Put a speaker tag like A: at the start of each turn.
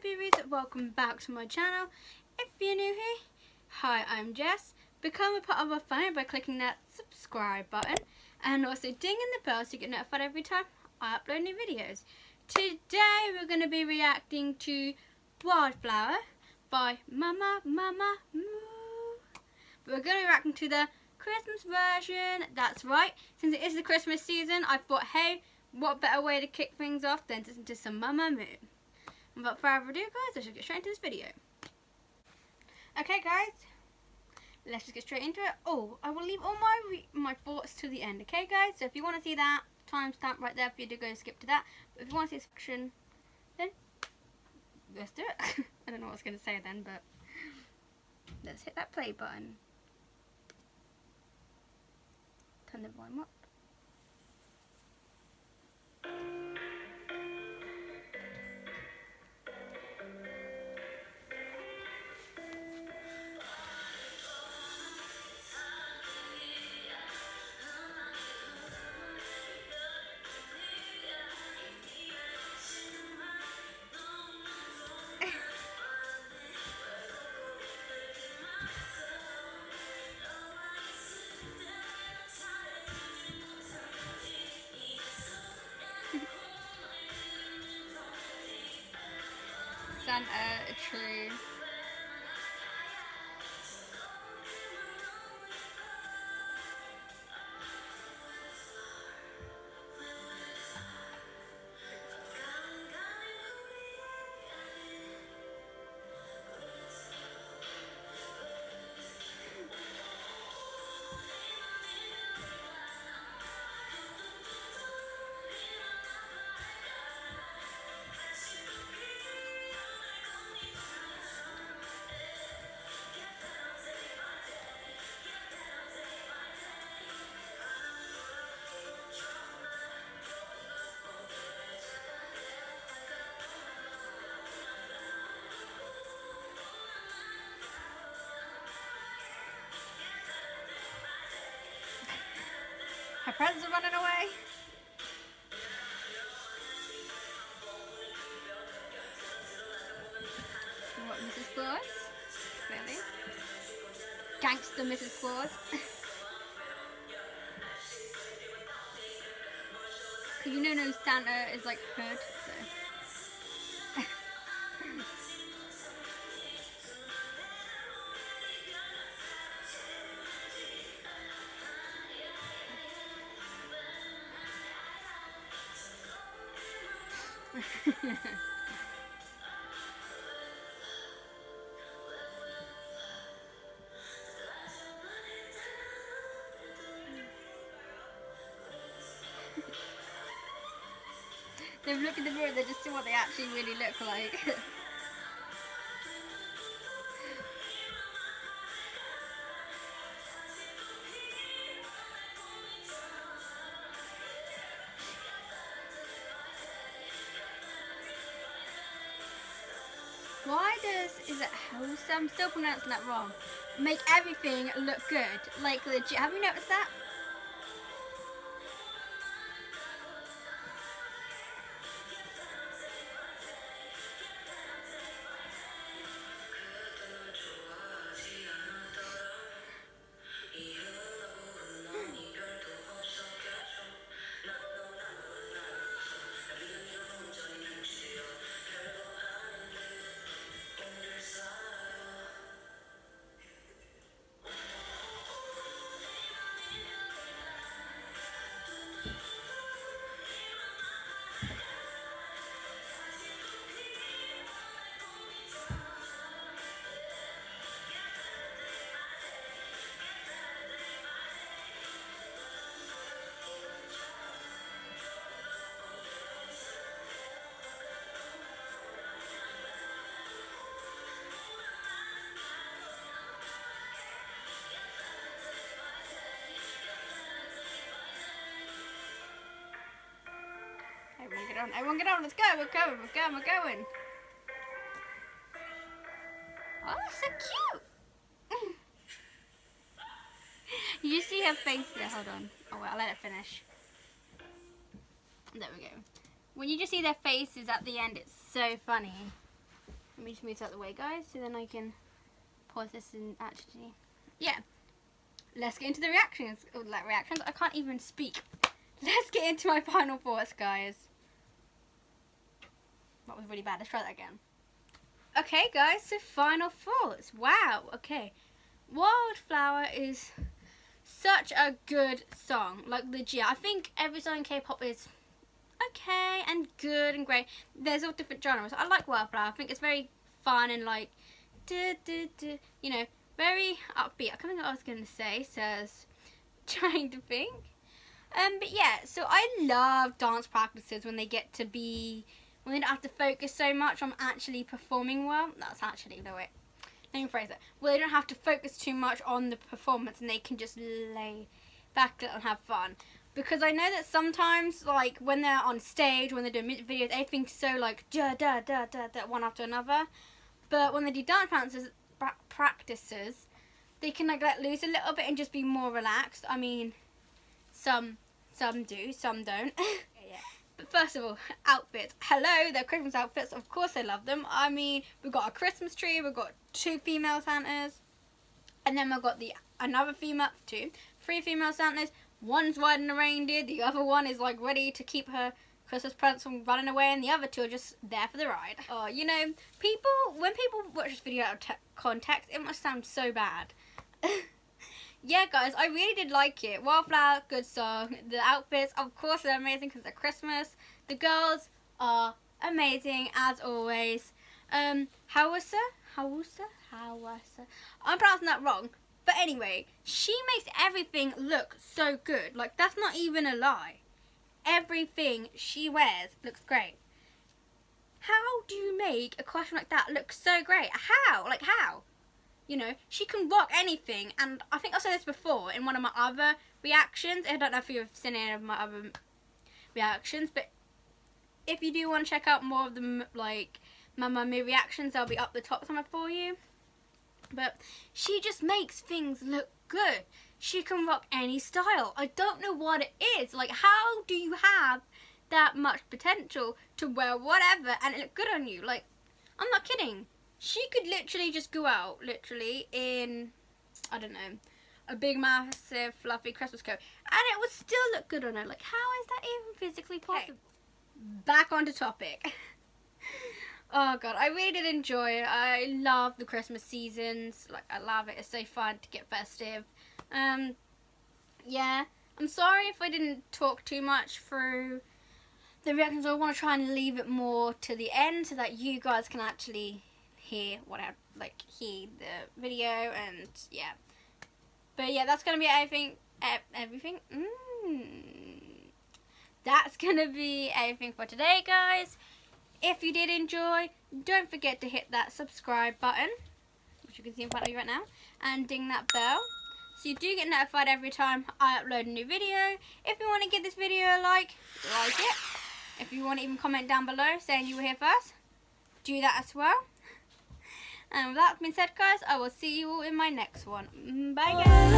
A: beauties, welcome back to my channel. If you're new here, hi I'm Jess. Become a part of our family by clicking that subscribe button and also ding in the bell so you get notified every time I upload new videos. Today we're going to be reacting to Wildflower by Mama Mama Moo. We're going to be reacting to the Christmas version, that's right. Since it is the Christmas season, I thought, hey, what better way to kick things off than to listen to some Mamamoo. Without further ado guys, let's just get straight into this video. Okay guys, let's just get straight into it. Oh, I will leave all my my thoughts to the end, okay guys? So if you want to see that, timestamp right there for you to go skip to that. But if you want to see this section, then let's do it. I don't know what I was going to say then, but let's hit that play button. Turn the volume up. Santa presents are running away. What, Mrs. Claus? Really? Gangster Mrs. Claus. Cause you know no Santa is like hood, They've looked in the mirror, they just see what they actually really look like. Does, is it? I'm still pronouncing that wrong. Make everything look good. Like legit, have you noticed that? On. Everyone get on. Let's go. We're going. We're going. We're going. Oh, so cute. you see her face there. Hold on. Oh, wait. I'll let it finish. There we go. When you just see their faces at the end, it's so funny. Let me just move out the way, guys, so then I can pause this and actually, yeah. Let's get into the reactions. Oh, like reactions. I can't even speak. Let's get into my final thoughts, guys. That was really bad. Let's try that again. Okay, guys. So final thoughts. Wow. Okay. Wildflower is such a good song. Like legit. I think every song in K-pop is okay and good and great. There's all different genres. I like Wildflower. I think it's very fun and like, duh, duh, duh, you know, very upbeat. I can't think what I was going to say, says trying to think. Um, but yeah, so I love dance practices when they get to be, they don't have to focus so much on actually performing well. That's actually the way, let me phrase it. Well, they don't have to focus too much on the performance and they can just lay back and have fun because I know that sometimes, like, when they're on stage, when they're doing videos, everything's so, like, da da da da da, one after another. But when they do dance practices, practices they can, like, let loose a little bit and just be more relaxed. I mean, some, some do, some don't. But first of all, outfits. Hello, they're Christmas outfits. Of course I love them. I mean, we've got a Christmas tree, we've got two female Santas, and then we've got the another female, two, three female Santas, One's riding a reindeer, the other one is like ready to keep her Christmas presents from running away, and the other two are just there for the ride. Oh, you know, people, when people watch this video out of context, it must sound so bad. yeah, guys, I really did like it. Wildflower, good song. The outfits, of course, they're amazing because they're Christmas. The girls are amazing, as always. Um, Hwasa? Hwasa? Hwasa? I'm pronouncing that wrong, but anyway, she makes everything look so good. Like, that's not even a lie. Everything she wears looks great. How do you make a costume like that look so great? How? Like, how? You know, she can rock anything. And I think I've said this before in one of my other reactions. I don't know if you've seen any of my other reactions, but if you do want to check out more of the, like, Mamamoo reactions, they'll be up the top somewhere for you. But she just makes things look good. She can rock any style. I don't know what it is. Like, how do you have that much potential to wear whatever and it look good on you? Like, I'm not kidding. She could literally just go out, literally, in, I don't know, a big, massive, fluffy Christmas coat. And it would still look good on her. Like, how is that even physically possible? Okay. Back onto topic. Oh god, I really did enjoy it. I love the Christmas seasons. Like I love it. It's so fun to get festive. Um yeah. I'm sorry if I didn't talk too much through the reactions. I want to try and leave it more to the end so that you guys can actually hear what I like hear the video and yeah. But yeah, that's gonna be everything. Everything. Mm. That's gonna be everything for today, guys. If you did enjoy, don't forget to hit that subscribe button, which you can see in front of you right now, and ding that bell. So you do get notified every time I upload a new video. If you want to give this video a like, like it. If you want to even comment down below saying you were here first, do that as well. And with that being said, guys, I will see you all in my next one. Mm, bye, guys.